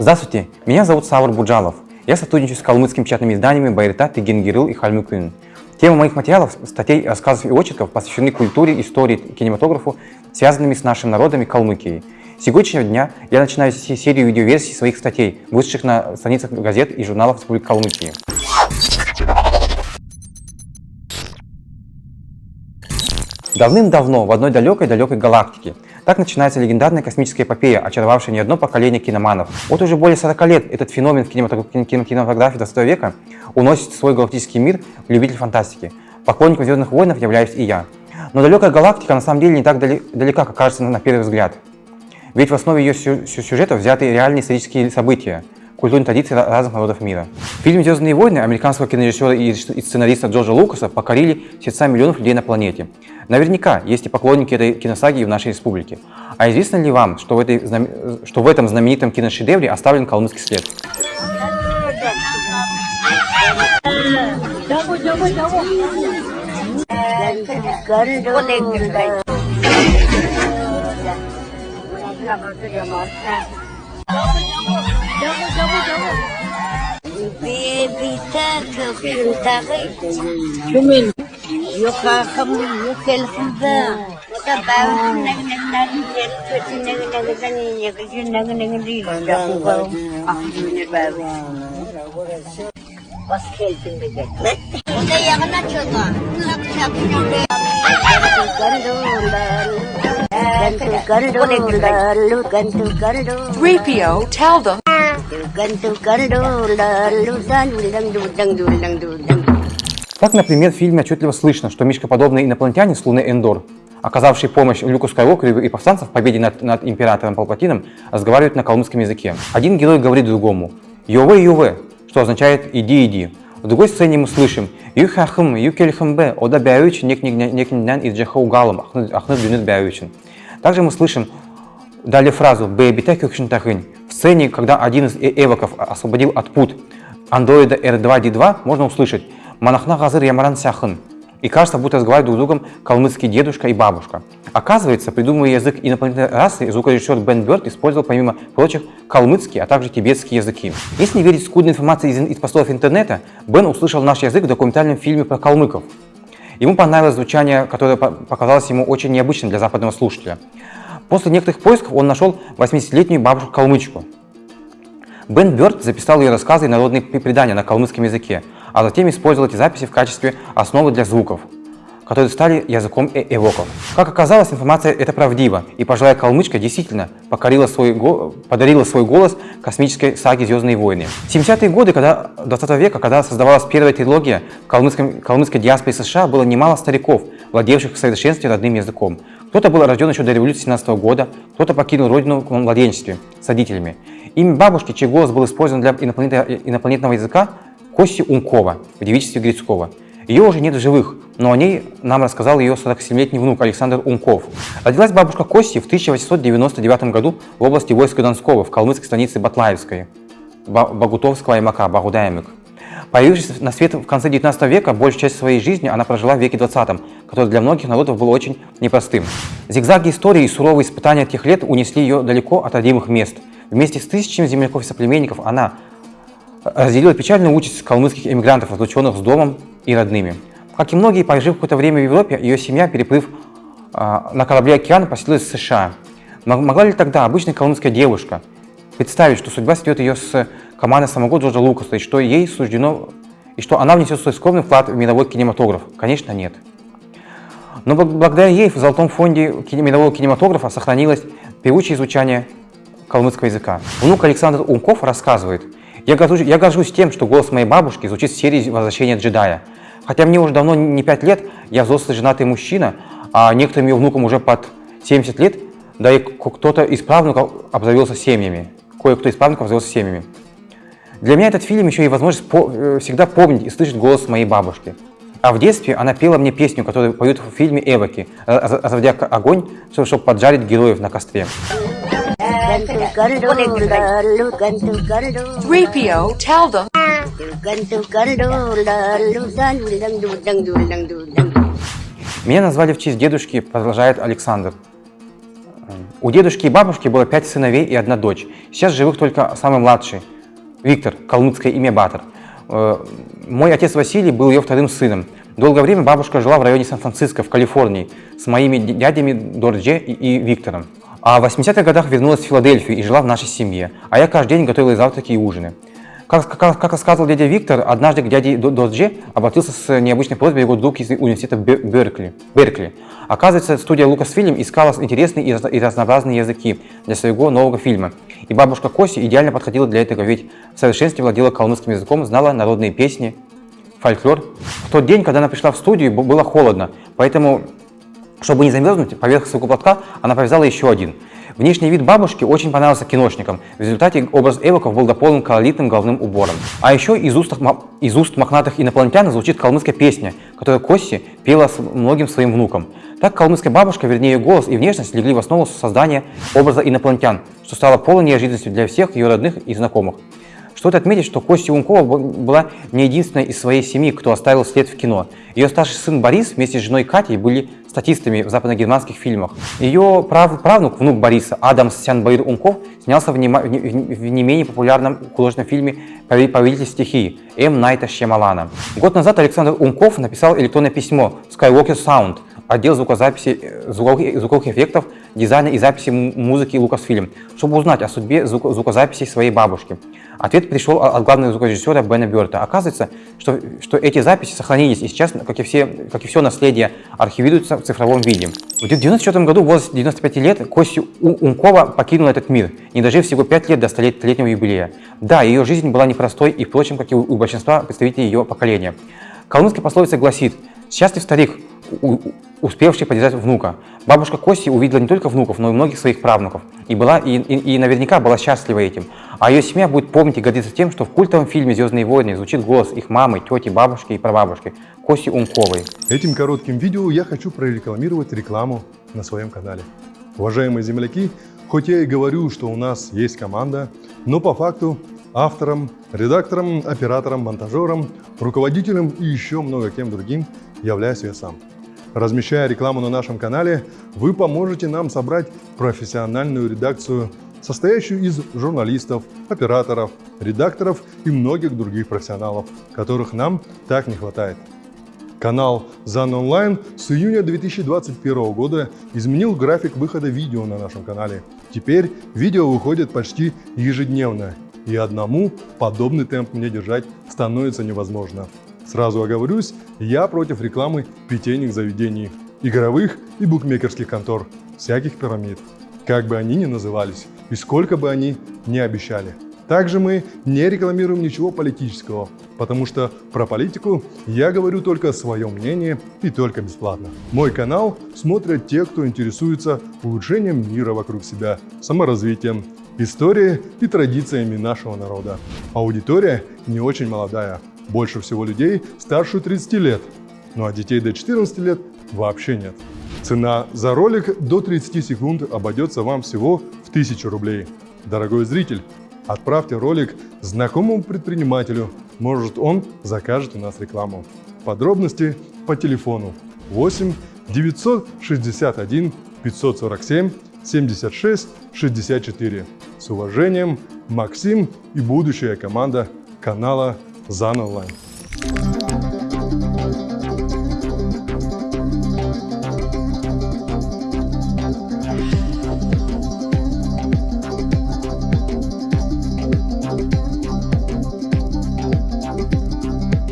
Здравствуйте, меня зовут Савр Буджалов. Я сотрудничаю с калмыцкими печатными изданиями «Байрта», «Тыгенгирыл» и «Хальмыкын». Тема моих материалов, статей, рассказов и очерков посвящены культуре, истории кинематографу, связанными с нашим народом и Калмыкией. С сегодняшнего дня я начинаю серию видеоверсий своих статей, вышедших на страницах газет и журналов Республики Калмыкии. Давным-давно в одной далекой-далекой галактике. Так начинается легендарная космическая эпопея, очаровавшая не одно поколение киноманов. Вот уже более 40 лет этот феномен в кинематографии 20 века уносит свой галактический мир в любитель фантастики. Поклонником «Звездных войнов» являюсь и я. Но далекая галактика на самом деле не так далека, как кажется на первый взгляд. Ведь в основе ее сюжета взяты реальные исторические события, культурные традиции разных народов мира. Фильм «Звездные войны» американского кинорежиссера и сценариста Джорджа Лукаса покорили сердца миллионов людей на планете. Наверняка есть и поклонники этой киносаги в нашей республике. А известно ли вам, что в, этой, что в этом знаменитом киношедевре оставлен калмыцкий след? Cumin. jamu jamu ke fintari cumin yo yo kel khamba ta ba nang nang nang jel chuti nang nang zani ye ke jun nang nang ri ba ba ah ba ba bas khel tin be ke ne ya na chota lak chak 3PO, tell them. Так, например, в фильме отчетливо слышно, что мишкоподобные инопланетяне с Луны Эндор, оказавшие помощь Люку Скайуокеру и повстанцам в победе над, над императором Палпатином, разговаривают на колумбском языке. Один герой говорит другому «Йове, Йове», что означает «иди, иди». В другой сцене мы слышим «Юхахым, юкельхымбе, ода бяюч, нек некнен из джахаугалам, ахны дюнет бяючен». Также мы слышим далее фразу «бэбита кюкшентахынь». В сцене, когда один из э эвоков освободил от пут андроида R2-D2, можно услышать Манахна Газыр Ямаран Сяхын. И кажется, будто разговаривают друг с другом калмыцкий дедушка и бабушка. Оказывается, придумывая язык инопланетной расы, звукорежиссер Бен Бёрд использовал, помимо прочих, калмыцкий, а также тибетские языки. Если верить скудной информации из, из постов интернета, Бен услышал наш язык в документальном фильме про калмыков. Ему понравилось звучание, которое показалось ему очень необычным для западного слушателя. После некоторых поисков он нашел 80-летнюю бабушку-калмычку. Бен Бёрд записал ее рассказы и народные предания на калмыцком языке, а затем использовал эти записи в качестве основы для звуков, которые стали языком э эвоков. Как оказалось, информация эта правдива, и пожилая калмычка действительно покорила свой подарила свой голос космической саге «Звездные войны». В 70-е годы когда, 20 века, когда создавалась первая трилогия в калмыцкой, калмыцкой США, было немало стариков, владевших в совершенстве родным языком. Кто-то был рожден еще до революции 17 года, кто-то покинул родину в младенчестве с родителями. Имя бабушки, чей голос был использован для инопланетного языка, Кости Ункова в девичестве Грицкого. Ее уже нет в живых, но о ней нам рассказал ее 47-летний внук Александр Унков. Родилась бабушка Кости в 1899 году в области войска Донского, в калмыцкой станице Батлаевской, Багутовского аймака, Багудаемик. Появившись на свет в конце 19 века, большую часть своей жизни она прожила в веке 20, который для многих народов был очень непростым. Зигзаги истории и суровые испытания тех лет унесли ее далеко от родимых мест. Вместе с тысячами земляков и соплеменников она разделила печальную участь калмыцких эмигрантов, разлученных с домом и родными. Как и многие, пожив какое-то время в Европе, ее семья, переплыв э, на корабле океана, поселилась в США. Могла ли тогда обычная калмыцкая девушка представить, что судьба сведет ее с командой самого Джорджа Лукаса, и что ей суждено, и что она внесет свой скромный вклад в мировой кинематограф? Конечно, нет. Но благодаря ей в Золотом фонде мирового кинематографа сохранилось певучее изучение калмыцкого языка. Внук Александр Умков рассказывает – я горжусь, я горжусь тем, что голос моей бабушки звучит в серии «Возвращение джедая». Хотя мне уже давно не 5 лет, я взрослый женатый мужчина, а некоторым ее внукам уже под 70 лет, да и кто-то из правнуков обзавелся семьями, кое-кто из правнуков обзавелся семьями. Для меня этот фильм еще и возможность по э, всегда помнить и слышать голос моей бабушки. А в детстве она пела мне песню, которую поют в фильме «Эвоки», разводя огонь, чтобы поджарить героев на костре. 3PO, tell them. Меня назвали в честь дедушки, продолжает Александр. У дедушки и бабушки было пять сыновей и одна дочь. Сейчас живых только самый младший, Виктор, калмыцкое имя Батор. Э, Мой отец Василий был ее вторым сыном. Долгое время бабушка жила в районе Сан-Франциско, в Калифорнии, с моими дядями Дордже и Виктором. А в 80-х годах вернулась в Филадельфию и жила в нашей семье. А я каждый день готовила завтраки, и ужины. Как, как, как рассказывал дядя Виктор, однажды к дяде До- Дордже обратился с необычной просьбой его друг из университета Бер- Беркли. Беркли. Оказывается, студия Lucasfilm искала интересные и раз- и разнообразные языки для своего нового фильма. И бабушка Коси идеально подходила для этого, ведь в совершенстве владела калмыцким языком, знала народные песни, фольклор. В тот день, когда она пришла в студию, было холодно, поэтому, чтобы не замерзнуть, поверх своего платка она повязала еще один. Внешний вид бабушки очень понравился киношникам. В результате образ эвоков был дополнен колоритным головным убором. А еще из уст, из уст мохнатых инопланетян звучит калмыцкая песня, которую Косси пела с многим своим внукам. Так калмыцкая бабушка, вернее ее голос и внешность легли в основу создания образа инопланетян, что стало полной неожиданностью для всех ее родных и знакомых. Стоит отметить, что Костя Ункова была не единственной из своей семьи, кто оставил след в кино. Ее старший сын Борис вместе с женой Катей были статистами в западногерманских фильмах. Ее прав- правнук, внук Бориса, Адам Сянбаир Унков, снялся в, не- в не менее популярном художественном фильме «Пове- «Повелитель стихии» М. Найта Шьямалана. Год назад Александр Унков написал электронное письмо Skywalker Sound, отдел звукозаписи, э, звуковых, звуковых эффектов, дизайна и записи музыки Lucasfilm, чтобы узнать о судьбе звук- звукозаписи своей бабушки. Ответ пришел от главного звукорежиссера Бена Берта. Оказывается, что, что эти записи сохранились и сейчас, как и, все, как и все наследие, архивируются в цифровом виде. В 1994 году, в возрасте 95 лет, Костя Ункова покинула этот мир, не дожив всего 5 лет до столетнего юбилея. Да, ее жизнь была непростой и, впрочем, как и у большинства представителей ее поколения. Калмыцкая пословица гласит «Счастлив старик, у- у- успевший поддержать внука». Бабушка Кости увидела не только внуков, но и многих своих правнуков. И, была, и, и- и наверняка была счастлива этим. А ее семья будет помнить и гордиться тем, что в культовом фильме «Звездные войны» звучит голос их мамы, тети, бабушки и прабабушки Коси Унковой. Этим коротким видео я хочу прорекламировать рекламу на своем канале. Уважаемые земляки, хоть я и говорю, что у нас есть команда, но по факту автором, редактором, оператором, монтажером, руководителем и еще много кем другим являюсь я сам. Размещая рекламу на нашем канале, вы поможете нам собрать профессиональную редакцию, состоящую из журналистов, операторов, редакторов и многих других профессионалов, которых нам так не хватает. Канал ЗАН Онлайн с июня 2021 года изменил график выхода видео на нашем канале. Теперь видео выходит почти ежедневно, и одному подобный темп мне держать становится невозможно. Сразу оговорюсь, я против рекламы питейных заведений, игровых и букмекерских контор, всяких пирамид, как бы они ни назывались и сколько бы они ни обещали. Также мы не рекламируем ничего политического, потому что про политику я говорю только свое мнение и только бесплатно. Мой канал смотрят те, кто интересуется улучшением мира вокруг себя, саморазвитием, историей и традициями нашего народа. Аудитория не очень молодая, больше всего людей старше 30 лет, ну а детей до 14 лет вообще нет. Цена за ролик до 30 секунд обойдется вам всего в 1000 рублей. Дорогой зритель, отправьте ролик знакомому предпринимателю, может он закажет у нас рекламу. Подробности по телефону 8 961 547 76 64. С уважением, Максим и будущая команда канала ЗАН Онлайн.